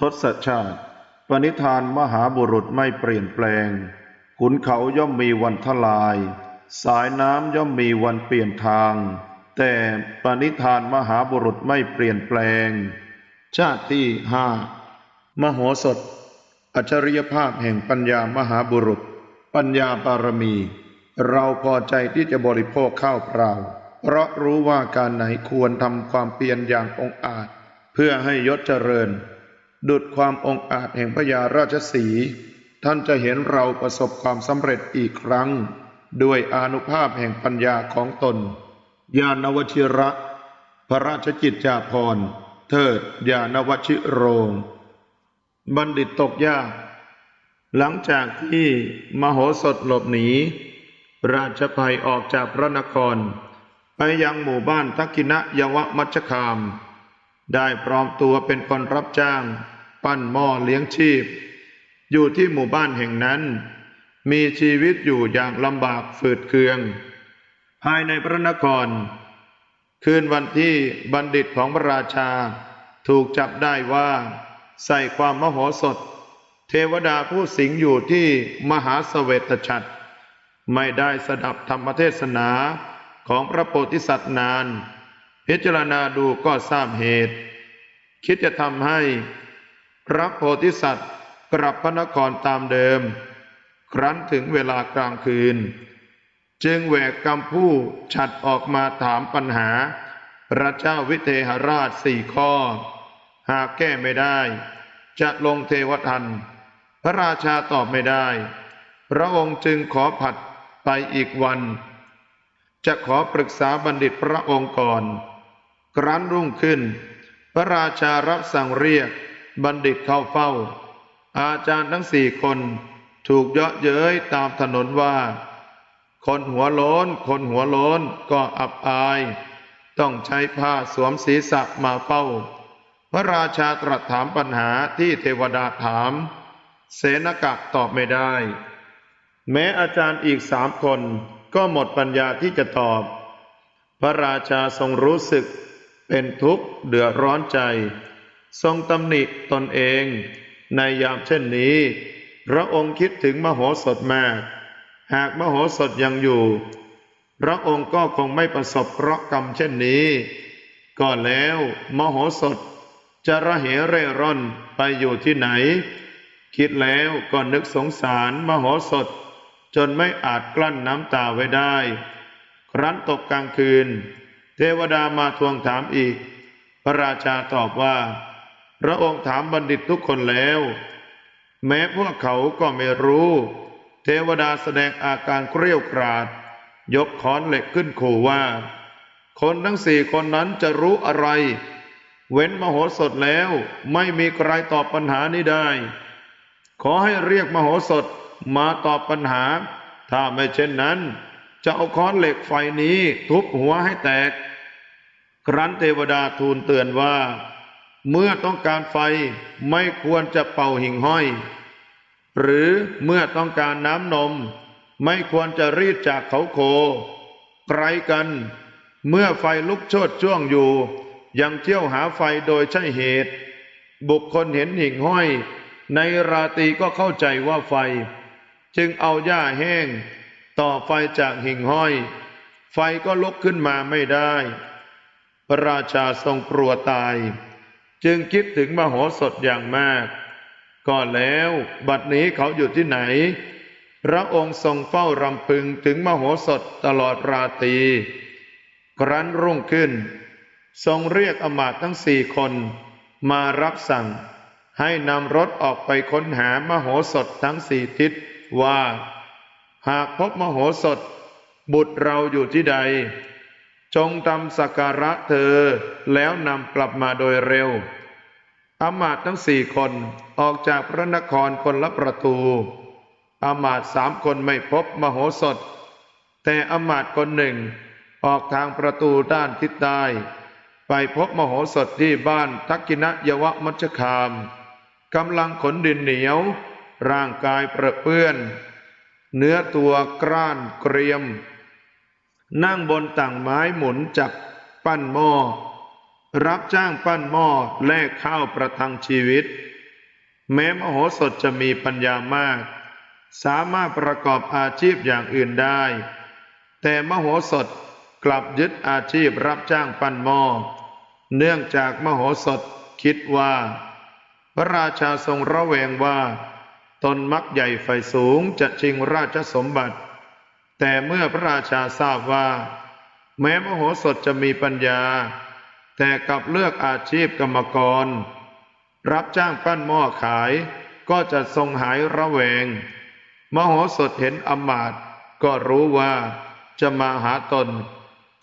ทศชาติ ปณิธานมหาบุรุษไม่เปลี่ยนแปลง ขุนเขาย่อมมีวันทลาย สายน้ำย่อมมีวันเปลี่ยนทาง แต่ปณิธานมหาบุรุษไม่เปลี่ยนแปลง ชาติที่ห้ามโหสถ อัจฉริยภาพแห่งปัญญามหาบุรุษ ปัญญาบารมี เราพอใจที่จะบริโภคข้าวเปล่า เพราะรู้ว่าการไหนควรทำความเพียรอย่างองอาจ เพื่อให้ยศเจริญ ดุดความองอาจแห่งพญาราชสี ท่านจะเห็นเราประสบความสำเร็จอีกครั้ง ด้วยอนุภาพแห่งปัญญาของตน ญาณวชิระ พระราชกิจจาภรณ์ เทิดญาณวชิโรง บัณฑิตตกยาก หลังจากที่มโหสถหลบหนี ราชภัยออกจากพระนคร ไปยังหมู่บ้านทักกินะยวมัชคามได้ปลอมตัวเป็นคนรับจ้าง ปั้นหม้อเลี้ยงชีพ อยู่ที่หมู่บ้านแห่งนั้น มีชีวิตอยู่อย่างลำบากฝืดเคือง ภายในพระนคร คืนวันที่บัณฑิตของพระราชา ถูกจับได้ว่า ใส่ความมโหสถ เทวดาผู้สิงอยู่ที่มหาเสเวตฉัตรไม่ได้สดับธรรมเทศนาของพระโพธิสัตว์นาน พิจารณาดูก็ทราบเหตุ คิดจะทำให้ พระโพธิสัตว์กลับพระนครตามเดิม ครั้นถึงเวลากลางคืน จึงแหวกกำผู้ฉัดออกมาถามปัญหา พระเจ้าวิเทหราชสี่ข้อ หากแก้ไม่ได้ จะลงเทวทัน พระราชาตอบไม่ได้ พระองค์จึงขอผัดไปอีกวัน จะขอปรึกษาบัณฑิตพระองค์ก่อน ครั้นรุ่งขึ้น พระราชารับสั่งเรียก บัณฑิตเข้าเฝ้า อาจารย์ทั้งสี่คนถูกเยาะเย้ยตามถนนว่า คนหัวโลนคนหัวโลนก็อับอาย ต้องใช้ผ้าสวมศีรษะมาเฝ้า พระราชาตรัสถามปัญหาที่เทวดาถาม เสนกะตอบไม่ได้ แม้อาจารย์อีกสามคนก็หมดปัญญาที่จะตอบ พระราชาทรงรู้สึกเป็นทุกข์เดือดร้อนใจ ทรงตำหนิตนเอง ในยามเช่นนี้ พระองค์คิดถึงมโหสถมาก หากมโหสถยังอยู่ พระองค์ก็คงไม่ประสบเคราะห์กรรมเช่นนี้ก็แล้วมโหสถจะระเหเร่ร่อนไปอยู่ที่ไหน คิดแล้วก็นึกสงสารมโหสถ จนไม่อาจกลั้นน้ำตาไว้ได้ ครั้นตกกลางคืน เทวดามาทวงถามอีก พระราชาตอบว่า พระองค์ถามบัณฑิตทุกคนแล้ว แม้พวกเขาก็ไม่รู้ เทวดาแสดงอาการเกรี้ยวกราด ยกค้อนเหล็กขึ้นขู่ว่า คนทั้งสี่คนนั้นจะรู้อะไร เว้นมโหสถแล้วไม่มีใครตอบปัญหานี้ได้ ขอให้เรียกมโหสถมาตอบปัญหา ถ้าไม่เช่นนั้น จะเอาค้อนเหล็กไฟนี้ทุบหัวให้แตก ครั้นเทวดาทูลเตือนว่า เมื่อต้องการไฟไม่ควรจะเป่าหิ่งห้อย หรือเมื่อต้องการน้ำนม ไม่ควรจะรีดจากเขาโค ไกลกัน เมื่อไฟลุกโชดช่วงอยู่ ยังเที่ยวหาไฟโดยใช่เหตุ บุคคลเห็นหิ่งห้อย ในราตรีก็เข้าใจว่าไฟ จึงเอาหญ้าแห้ง ต่อไฟจากหิ่งห้อย ไฟก็ลุกขึ้นมาไม่ได้ พระราชาทรงกลัวตาย จึงคิดถึงมโหสถอย่างมาก ก็แล้วบัดนี้เขาอยู่ที่ไหน พระองค์ทรงเฝ้ารำพึงถึงมโหสถตลอดราตรีครั้นรุ่งขึ้น ทรงเรียกอมาตย์ทั้งสี่คนมารับสั่ง ให้นำรถออกไปค้นหามโหสถทั้งสี่ทิศว่า หากพบมโหสถ บุตรเราอยู่ที่ใด จงทำสักการะเธอแล้วนำกลับมาโดยเร็วอำมาตทั้งสี่คนออกจากพระนครคนละประตูอำมาตสามคนไม่พบมโหสถ แต่อำมาตคนหนึ่งออกทางประตูด้านทิศใต้ไปพบมโหสถที่บ้านทักกินะยวมัชคามกำลังขนดินเหนียว ร่างกายเปรอะเปื้อน เนื้อตัวกร้านเกรียม นั่งบนต่างไม้หมุนจับปั้นหม้อ รับจ้างปั้นหม้อแลกข้าวประทังชีวิต แม้มโหสถจะมีปัญญามาก สามารถประกอบอาชีพอย่างอื่นได้ แต่มโหสถกลับยึดอาชีพรับจ้างปั้นหม้อ เนื่องจากมโหสถคิดว่า พระราชาทรงระแวงว่า ตนมักใหญ่ไฟสูงจะชิงราชสมบัติ แต่เมื่อพระราชาทราบว่า แม้มโหสถจะมีปัญญา แต่กลับเลือกอาชีพกรรมกร รับจ้างปั้นหม้อขายก็จะทรงหายระแวง มโหสถเห็นอมาตก็รู้ว่าจะมาหาตน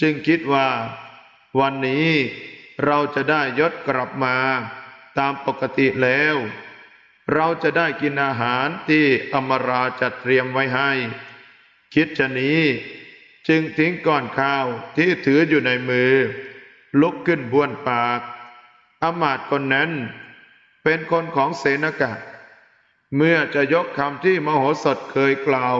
จึงคิดว่า วันนี้เราจะได้ยศกลับมาตามปกติแล้ว เราจะได้กินอาหารที่อมราจัดเตรียมไว้ให้ คิดชะนี้ จึงทิ้งก้อนข้าวที่ถืออยู่ในมือ ลุกขึ้นบ้วนปากอมาตคนนั้น เป็นคนของเสนกะ เมื่อจะยกคำที่มโหสถเคยกล่าว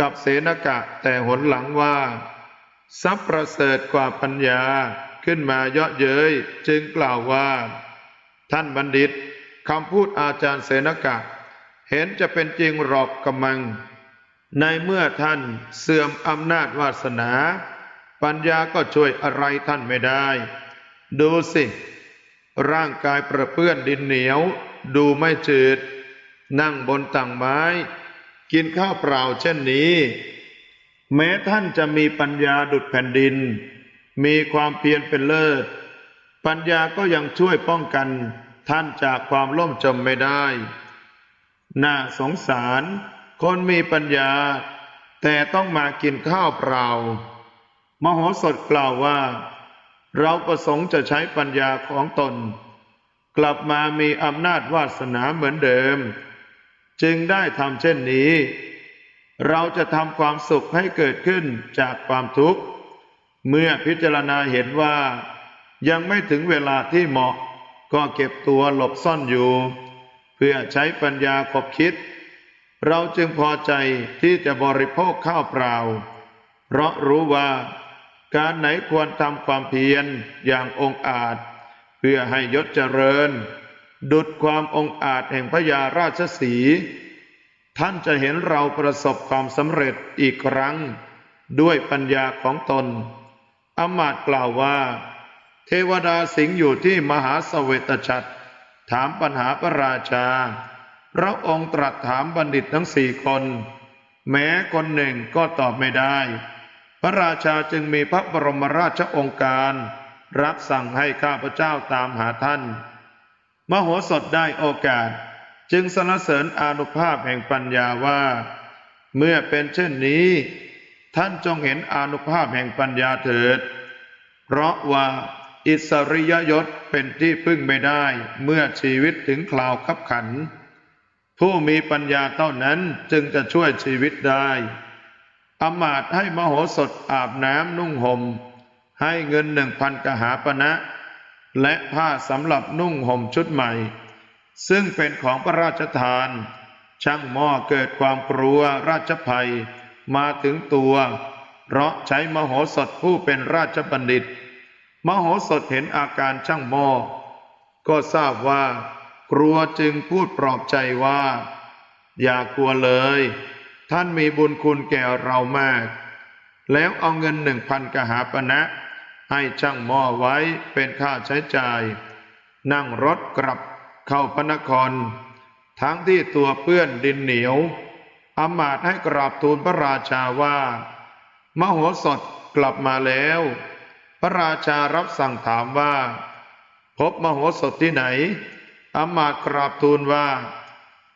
กับเสนกะแต่หนหลังว่าทรัพย์ประเสริฐกว่าปัญญาขึ้นมาเยาะเย้ยจึงกล่าวว่า ท่านบัณฑิตคำพูดอาจารย์เสนกะ เห็นจะเป็นจริงหรอกกำมัง ในเมื่อท่านเสื่อมอำนาจวาสนา ปัญญาก็ช่วยอะไรท่านไม่ได้ ดูสิ ร่างกายประเปื้อนดินเหนียว ดูไม่จืด นั่งบนต่างไม้ กินข้าวเปล่าเช่นนี้ แม้ท่านจะมีปัญญาดุดแผ่นดิน มีความเพียรเป็นเลิศ ปัญญาก็ยังช่วยป้องกันท่านจากความล่มจมไม่ได้ น่าสงสาร คนมีปัญญา แต่ต้องมากินข้าวเปล่า มโหสถกล่าวว่า เราประสงค์จะใช้ปัญญาของตน กลับมามีอำนาจวาสนาเหมือนเดิม จึงได้ทำเช่นนี้ เราจะทำความสุขให้เกิดขึ้นจากความทุกข์ เมื่อพิจารณาเห็นว่า ยังไม่ถึงเวลาที่เหมาะก็เก็บตัวหลบซ่อนอยู่ เพื่อใช้ปัญญาขบคิด เราจึงพอใจที่จะบริโภคข้าวเปล่า เพราะรู้ว่าการไหนควรทำความเพียรอย่างองอาจ เพื่อให้ยศเจริญ ดุดความองอาจแห่งพระยาราชสี ท่านจะเห็นเราประสบความสำเร็จอีกครั้ง ด้วยปัญญาของตน อมาตย์กล่าวว่า เทวดาสิงห์อยู่ที่มหาสเวตฉัตรถามปัญหาพระราชา พระองค์ตรัสถามบัณฑิตทั้งสี่คน แม้คนหนึ่งก็ตอบไม่ได้ พระราชาจึงมีพระบรมราชองค์การ รับสั่งให้ข้าพเจ้าตามหาท่าน มโหสถได้โอกาส จึงสรรเสริญอนุภาพแห่งปัญญาว่า เมื่อเป็นเช่นนี้ ท่านจงเห็นอนุภาพแห่งปัญญาเถิด เพราะว่าอิสริยยศเป็นที่พึ่งไม่ได้เมื่อชีวิตถึงคราวขับขัน ผู้มีปัญญาเท่านั้นจึงจะช่วยชีวิตได้อมาตให้มโหสถอาบน้ำนุ่งหม่ม ให้เงินหนึ่งพันกหาปณะและผ้าสำหรับนุ่งห่มชุดใหม่ ซึ่งเป็นของพระราชทาน ช่างหม้อเกิดความกลัวราชภัยมาถึงตัว เพราะใช้มโหสถผู้เป็นราชบัณฑิต มโหสถเห็นอาการช่างหม้อก็ทราบว่า กลัวจึงพูดปลอบใจว่า อย่ากลัวเลย ท่านมีบุญคุณแก่เรามาก แล้วเอาเงินหนึ่งพันกหาปณะให้ช่างหม้อไว้เป็นค่าใช้จ่าย นั่งรถกลับเข้าพระนคร ทั้งที่ตัวเปื้อนดินเหนียวอำมาตย์ให้กราบทูลพระราชาว่า มโหสถกลับมาแล้ว พระราชารับสั่งถามว่า พบมโหสถที่ไหน อำมาตย์กราบทูลว่า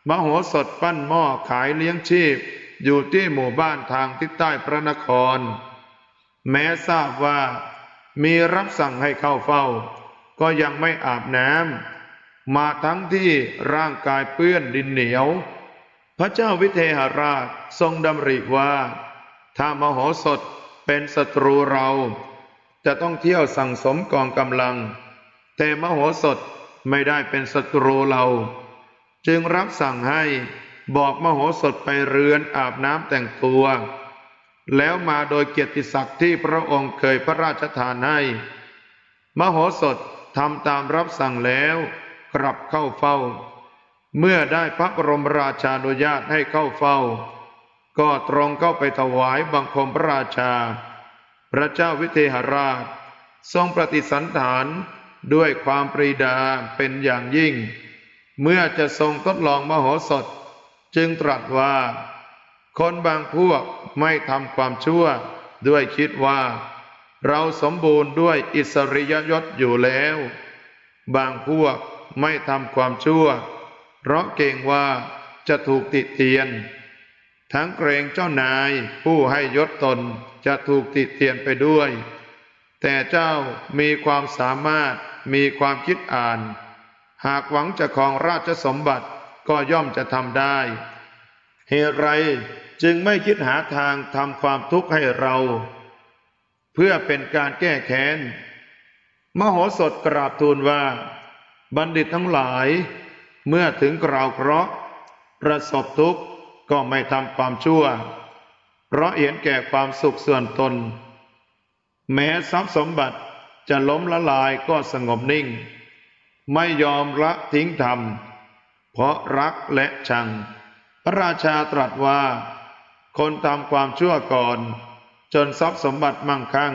มโหสถปั้นหม้อขายเลี้ยงชีพ อยู่ที่หมู่บ้านทางทิศใต้พระนคร แม้ทราบว่า มีรับสั่งให้เข้าเฝ้า ก็ยังไม่อาบน้ำมาทั้งที่ร่างกายเปื้อนดินเหนียว พระเจ้าวิเทหราชทรงดำริว่า ถ้ามโหสถเป็นศัตรูเรา จะต้องเที่ยวสั่งสมกองกำลัง แต่มโหสถ ไม่ได้เป็นศัตรูเรา จึงรับสั่งให้บอกมโหสถไปเรือนอาบน้ำแต่งตัว แล้วมาโดยเกียรติศักดิ์ที่พระองค์เคยพระราชทานให้ มโหสถทำตามรับสั่งแล้วกลับเข้าเฝ้า เมื่อได้พระบรมราชานุญาตให้เข้าเฝ้า ก็ตรงเข้าไปถวายบังคมพระราชา พระเจ้าวิเทหราช ทรงปฏิสันฐาน ด้วยความปรีดาเป็นอย่างยิ่ง เมื่อจะทรงทดลองมโหสถ จึงตรัสว่า คนบางพวกไม่ทำความชั่ว ด้วยคิดว่า เราสมบูรณ์ด้วยอิสริยยศอยู่แล้ว บางพวกไม่ทำความชั่ว เพราะเกรงว่าจะถูกติเตียน ทั้งเกรงเจ้านายผู้ให้ยศตนจะถูกติเตียนไปด้วย แต่เจ้ามีความสามารถ มีความคิดอ่าน หากหวังจะครองราชสมบัติก็ย่อมจะทำได้ เหตุไรจึงไม่คิดหาทางทำความทุกข์ให้เรา เพื่อเป็นการแก้แค้น มโหสถกราบทูลว่า บัณฑิตทั้งหลาย เมื่อถึงกราวเคราะห์ประสบทุกข์ก็ไม่ทำความชั่ว เพราะเห็นแก่ความสุขส่วนตน แม้ทรัพย์สมบัติ จะล้มละลายก็สงบนิ่ง ไม่ยอมละทิ้งธรรม เพราะรักและชัง พระราชาตรัสว่า คนทำความชั่วก่อน จนทรัพย์สมบัติมั่งคั่ง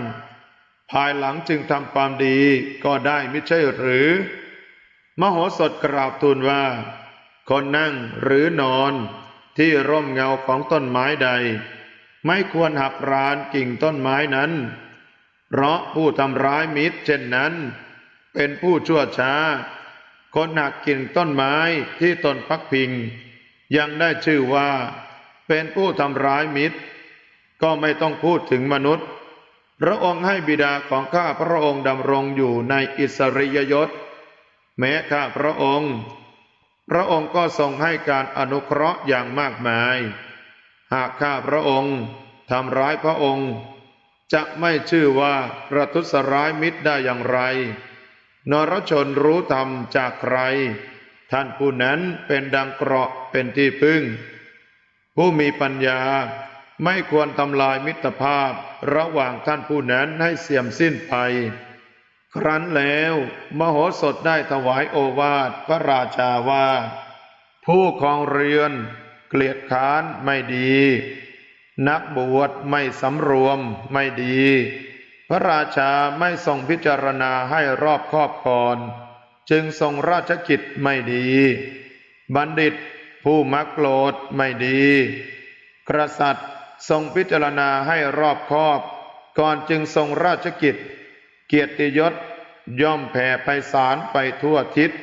ภายหลังจึงทำความดีก็ได้ไม่ใช่หรือ มโหสถกราบทูลว่า คนนั่งหรือนอนที่ร่มเงาของต้นไม้ใด ไม่ควรหักรานกิ่งต้นไม้นั้น เพราะผู้ทำร้ายมิตรเช่นนั้น เป็นผู้ชั่วช้า คนหักกิ่งต้นไม้ที่ตนพักพิง ยังได้ชื่อว่า เป็นผู้ทำร้ายมิตร ก็ไม่ต้องพูดถึงมนุษย์ พระองค์ให้บิดาของข้าพระองค์ดำรงอยู่ในอิสริยยศ แม้ข้าพระองค์ พระองค์ก็ทรงให้การอนุเคราะห์อย่างมากมาย หากข้าพระองค์ทำร้ายพระองค์ จะไม่ชื่อว่าประทุษร้ายมิตรได้อย่างไร นรชนรู้ธรรมจากใคร ท่านผู้นั้นเป็นดังเกราะเป็นที่พึ่ง ผู้มีปัญญาไม่ควรทำลายมิตรภาพระหว่างท่านผู้นั้นให้เสื่อมสิ้นไป ครั้นแล้วมโหสถได้ถวายโอวาทพระราชาว่า ผู้ครองเรือนเกลียดค้านไม่ดี นักบวชไม่สำรวมไม่ดี พระราชาไม่ทรงพิจารณาให้รอบคอบก่อน จึงทรงราชกิจไม่ดี บัณฑิตผู้มักโกรธไม่ดี กษัตริย์ทรงพิจารณาให้รอบคอบ ก่อนจึงทรงราชกิจ เกียรติยศย่อมแผ่ไพศาลไปทั่วทิศ